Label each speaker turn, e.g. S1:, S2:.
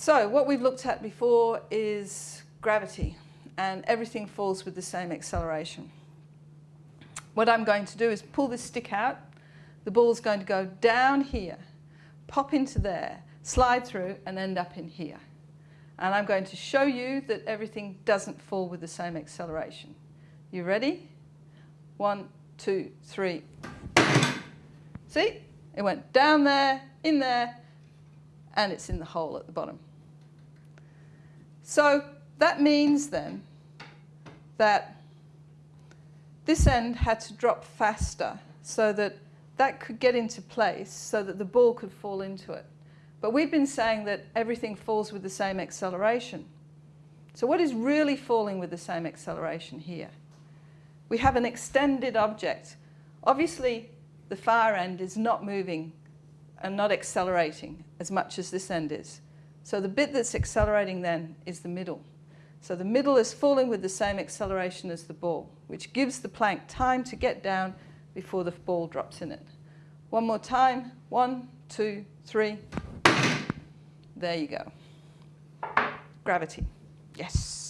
S1: So what we've looked at before is gravity and everything falls with the same acceleration. What I'm going to do is pull this stick out. The ball's going to go down here, pop into there, slide through and end up in here. And I'm going to show you that everything doesn't fall with the same acceleration. You ready? One, two, three. See? It went down there, in there, and it's in the hole at the bottom. So that means then that this end had to drop faster so that that could get into place so that the ball could fall into it. But we've been saying that everything falls with the same acceleration. So what is really falling with the same acceleration here? We have an extended object. Obviously, the far end is not moving and not accelerating as much as this end is. So the bit that's accelerating then is the middle. So the middle is falling with the same acceleration as the ball, which gives the plank time to get down before the ball drops in it. One more time. One, two, three. There you go. Gravity. Yes.